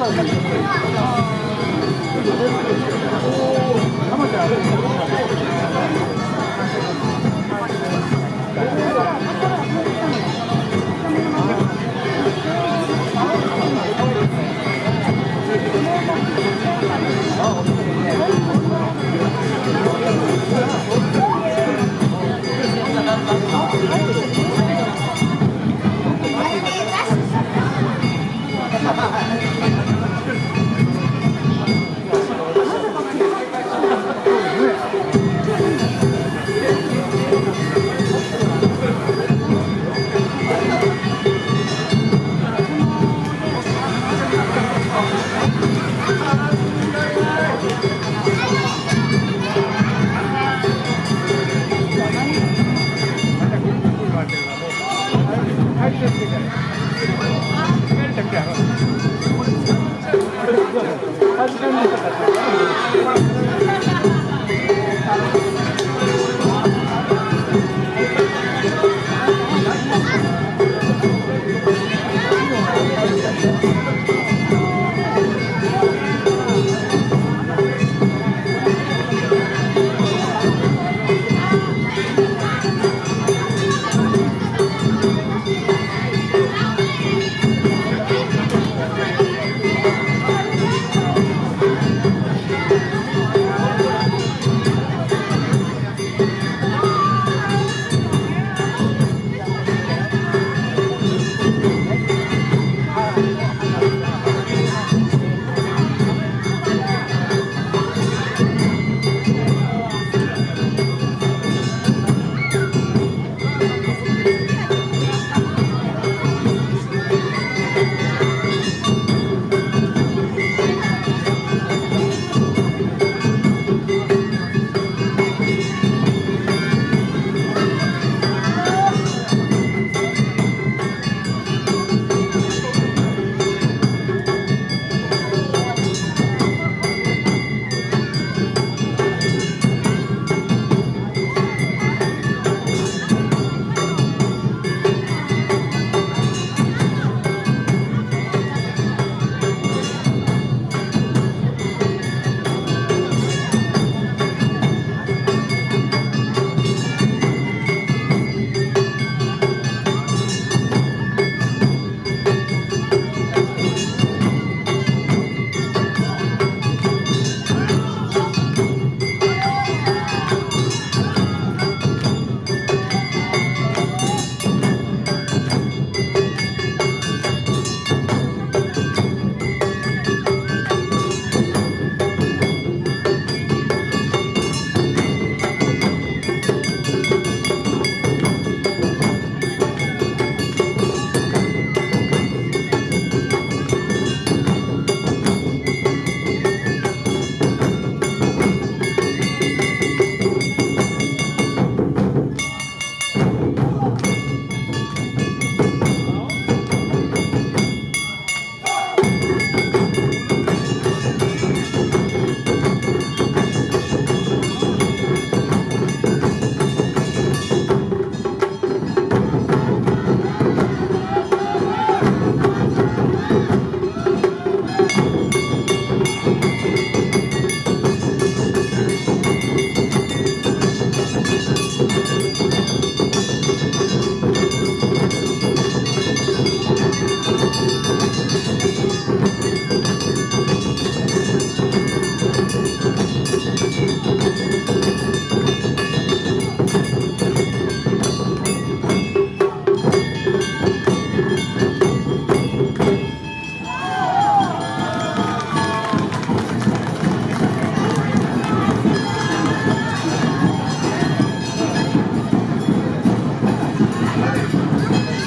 恥ずなに?